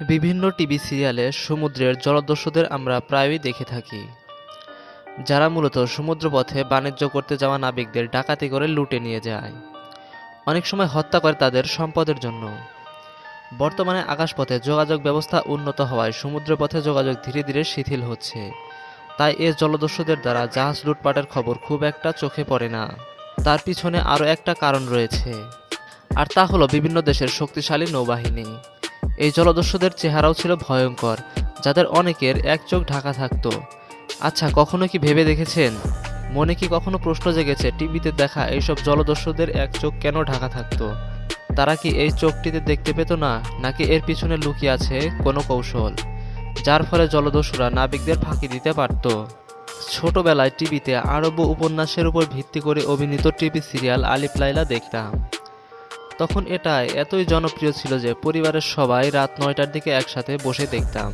বিভিন্ন টিভি সিরিয়ালে সমুদ্রের জলদস্যুদের আমরা প্রায়ই দেখে থাকি। যারা মূলত সমুদ্রপথে বাণিজ্য করতে যাওয়া নাবিকদের ডাকাতি করে লুটে নিয়ে যায়। অনেক সময় হত্যা করে তাদের সম্পদের জন্য। বর্তমানে আকাশপথে যোগাযোগ ব্যবস্থা উন্নত হওয়ায় সমুদ্রপথে যোগাযোগ ধীরে ধীরে শিথিল হচ্ছে। তাই এ জলদস্যুদের দ্বারা জাহাজ লুটপাটের খবর খুব একটা চোখে পড়ে না। তার পিছনে আরও একটা কারণ রয়েছে। আর তা হলো বিভিন্ন দেশের শক্তিশালী নৌবাহিনী। এই জলদস্যুদের চেহারাও ছিল ভয়ঙ্কর, যাদের অনেকের এক চোখ ঢাকা থাকতো। আচ্ছা কখনো কি ভেবে দেখেছেন? মনে কি কখনো প্রশ্ন জেগেছে, টিভিতে দেখা এইসব জলদস্যুদের এক চোখ কেন ঢাকা থাকতো? তারা কি এই চোখটিতে দেখতে পেত না, নাকি এর পিছনে লুকিয়ে আছে কোনো কৌশল? যার ফলে জলদস্যুরা নাবিকদের ফাঁকি দিতে পারত। ছোটবেলায় টিভিতে আরব্য উপন্যাসের উপর ভিত্তি করে অভিনীত টিভি সিরিয়াল আলিফ লাইলা দেখতাম। তখন এটা এতই জনপ্রিয় ছিল যে পরিবারের সবাই রাত নয়টার দিকে একসাথে বসে দেখতাম।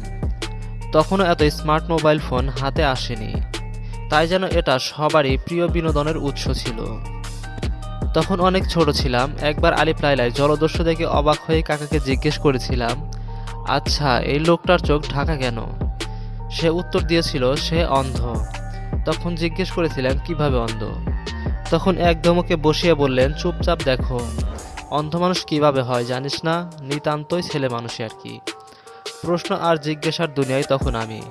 তখনও এত স্মার্ট মোবাইল ফোন হাতে আসেনি। তাই যেন এটা সবারই প্রিয় বিনোদনের উৎস ছিল। তখন অনেক ছোট ছিলাম, একবার আলিফ লাইলায় জলদস্যু দেখে অবাক হয়ে কাকাকে জিজ্ঞেস করেছিলাম আচ্ছা এই লোকটার চোখ ঢাকা কেন? সে উত্তর দিয়েছিল, সে অন্ধ। তখন জিজ্ঞেস করেছিলাম কীভাবে অন্ধ? তখন এক ধমকে বসিয়ে বললেন, চুপচাপ দেখো। অন্ধ মানুষ কীভাবে হয় জানিস না? নিতান্তই ছেলে মানুষই আর কি। প্রশ্ন আর জিজ্ঞাসার দুনিয়ায় তখন আমি।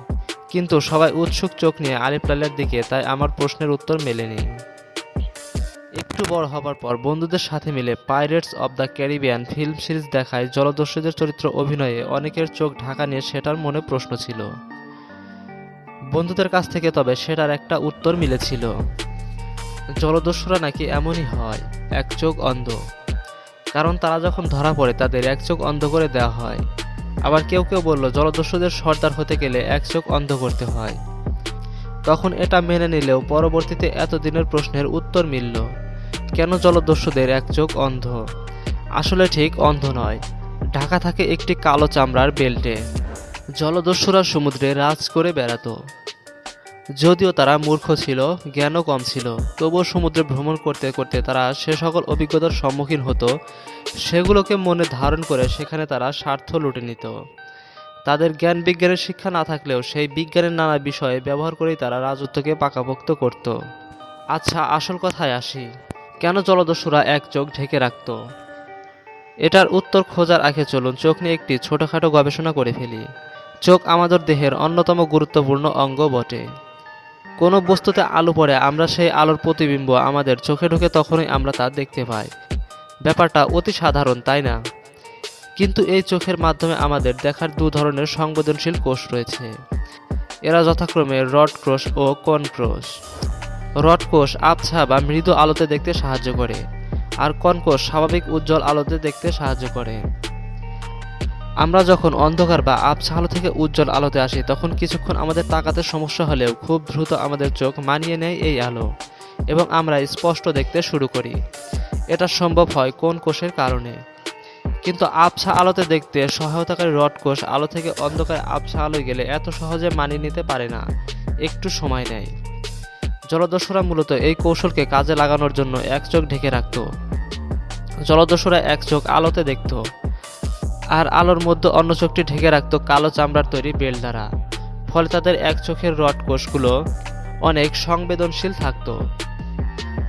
কিন্তু সবাই উৎসুক চোখ নিয়ে আলিফ লালের দিকে, তাই আমার প্রশ্নের উত্তর মেলেনি। একটু বড় হবার পর বন্ধুদের সাথে মিলে Pirates of the Caribbean film series দেখায় জলদস্যুদের চরিত্র অভিনয়ে অনেকের চোখ ঢাকা নিয়ে সেটার মনে প্রশ্ন ছিল। বন্ধুদের কাছ থেকে তবে সেটার একটা উত্তর মিলেছিল। জলদস্যুরা নাকি এমনই হয়, এক চোখ অন্ধ। কারণ তারা যখন ধরা পড়ে, তাদের এক চোখ অন্ধ করে দেওয়া হয়। আবার কেউ কেউ বলল, জলদস্যুদের সর্দার হতে গেলে এক চোখ অন্ধ করতে হয়। তখন এটা মেনে নিলেও পরবর্তীতে এতদিনের প্রশ্নের উত্তর মিলল, কেন জলদস্যুদের এক চোখ অন্ধ? আসলে ঠিক অন্ধ নয়। ঢাকা থাকে একটি কালো চামড়ার বেল্টে। জলদস্যুরা সমুদ্রে রাজ করে বেড়াতো। যদিও তারা মূর্খ ছিল, জ্ঞানও কম ছিল, তবুও সমুদ্রে ভ্রমণ করতে করতে তারা সে সকল অভিজ্ঞতার সম্মুখীন হতো, সেগুলোকে মনে ধারণ করে সেখানে তারা স্বার্থ লুটে নিত। তাদের জ্ঞান বিজ্ঞানের শিক্ষা না থাকলেও সেই বিজ্ঞানের নানা বিষয়ে ব্যবহার করেই তারা রাজত্বকে পাকাপোক্ত করত। আচ্ছা আসল কথায় আসি। কেন জলদস্যুরা এক চোখ ঢেকে রাখত? এটার উত্তর খোঁজার আগে চলুন চোখ নিয়ে একটি ছোটোখাটো গবেষণা করে ফেলি। চোখ আমাদের দেহের অন্যতম গুরুত্বপূর্ণ অঙ্গ বটে। কোনো বস্তুতে আলো পড়ে, আমরা সেই আলোর প্রতিবিম্ব আমাদের চোখে ঢোকে তখনই আমরা তা দেখতে পাই। ব্যাপারটা অতি সাধারণ, তাই না? কিন্তু এই চোখের মাধ্যমে আমাদের দেখার দু ধরনের সংবেদনশীল কোষ রয়েছে। এরা যথাক্রমে রড ক্রোশ ও কন ক্রোশ রড কোষ আবছা বা মৃদু আলোতে দেখতে সাহায্য করে, আর কনকোষ স্বাভাবিক উজ্জ্বল আলোতে দেখতে সাহায্য করে। আমরা যখন অন্ধকার বা আবছা আলো থেকে উজ্জ্বল আলোতে আসি, তখন কিছুক্ষণ আমাদের তাকাতে সমস্যা হলেও খুব দ্রুত আমাদের চোখ মানিয়ে নেয় এই আলো এবং আমরা স্পষ্ট দেখতে শুরু করি। এটা সম্ভব হয় কোন কোষের কারণে? কিন্তু আবছা আলোতে দেখতে সহায়তাকারী রড কোষ আলো থেকে অন্ধকার আবছা আলোয় গেলে এত সহজে মানিয়ে নিতে পারে না। একটু সময় নেয়। জলদস্যুরা মূলত এই কৌশলকে কাজে লাগানোর জন্য এক চোখ ঢেকে রাখত। জলদস্যুরা এক চোখ আলোতে দেখত। আর আলোর মধ্যে অন্য চোখটি ঢেকে রাখত কালো চামড়ার তৈরি বেল দ্বারা। ফলে তাদের এক চোখের রড কোষগুলো অনেক সংবেদনশীল থাকত।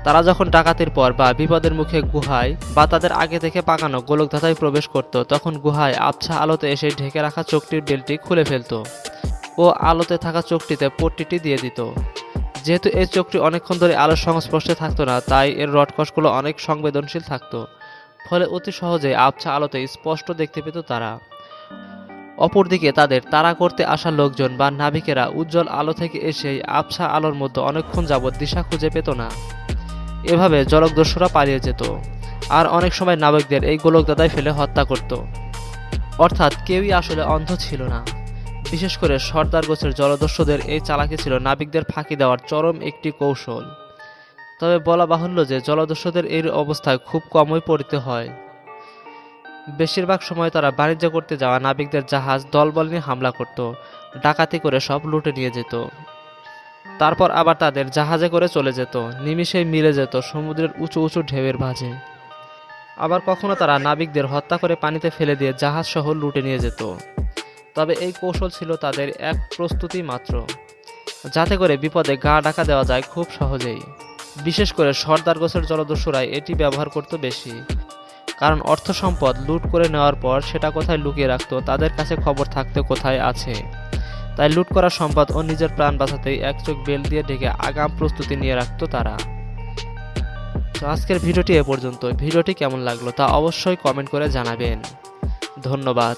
তারা যখন ডাকাতির পর বা বিপদের মুখে গুহায় বা তাদের আগে থেকে পাকানো গোলকধাতায় প্রবেশ করত, তখন গুহায় আবছা আলোতে এসে ঢেকে রাখা চোখটির বেলটি খুলে ফেলত ও আলোতে থাকা চোখটিতে পট্টিটি দিয়ে দিত। যেহেতু এই চোখটি অনেকক্ষণ ধরে আলোর সংস্পর্শে থাকতো না, তাই এর রডকষগুলো অনেক সংবেদনশীল থাকতো। ফলে অতি সহজে আবছা আলোতে স্পষ্ট দেখতে পেত তারা। অপরদিকে তাদের তাড়া করতে আসা লোকজন বা নাবিকেরা উজ্জ্বল আলো থেকে এসে আবছা আলোর মধ্যে অনেকক্ষণ যাবৎ দিশা খুঁজে পেত না। এভাবে জলকদস্যুরা পালিয়ে যেত। আর অনেক সময় নাবিকদের এই গোলকদাদায় ফেলে হত্যা করত। অর্থাৎ কেউই আসলে অন্ধ ছিল না। বিশেষ করে সর্দার গোছের জলদস্যুদের এই চালাকি ছিল নাবিকদের ফাঁকি দেওয়ার চরম একটি কৌশল। তবে বলা বাহুল্য যে জলদস্যুদের এই অবস্থায় খুব কমই পড়তে হয়। বেশিরভাগ সময় তারা বাণিজ্য করতে যাওয়া নাবিকদের জাহাজ, দলবল নিয়ে হামলা করত, ডাকাতি করে সব লুটে নিয়ে যেত। তারপর আবার তাদের জাহাজে করে চলে যেত নিমিষেই মিলে যেত সমুদ্রের উঁচু উঁচু ঢেউয়ের ভাঁজে আবার কখনো তারা নাবিকদের হত্যা করে পানিতে ফেলে দিয়ে জাহাজ সহ লুটে নিয়ে যেত। তবে এই কৌশল ছিল তাদের এক প্রস্তুতি মাত্র। যাতে করে বিপদে গা ডাকা দেওয়া যায় খুব সহজেই। বিশেষ করে সর্দার গোছের জলদস্যুরাই এটি ব্যবহার করত বেশি। কারণ অর্থ সম্পদ লুট করে নেওয়ার পর সেটা কোথায় লুকিয়ে রাখত, তাদের কাছে খবর থাকতে কোথায় আছে। তাই লুট করা সম্পদ ও নিজের প্রাণ বাঁচাতেই এক চোখ বেল দিয়ে ঢেকে আগাম প্রস্তুতি নিয়ে রাখত তারা। তো আজকের ভিডিওটি এ পর্যন্ত ভিডিওটি কেমন লাগল তা অবশ্যই কমেন্ট করে জানাবেন। ধন্যবাদ।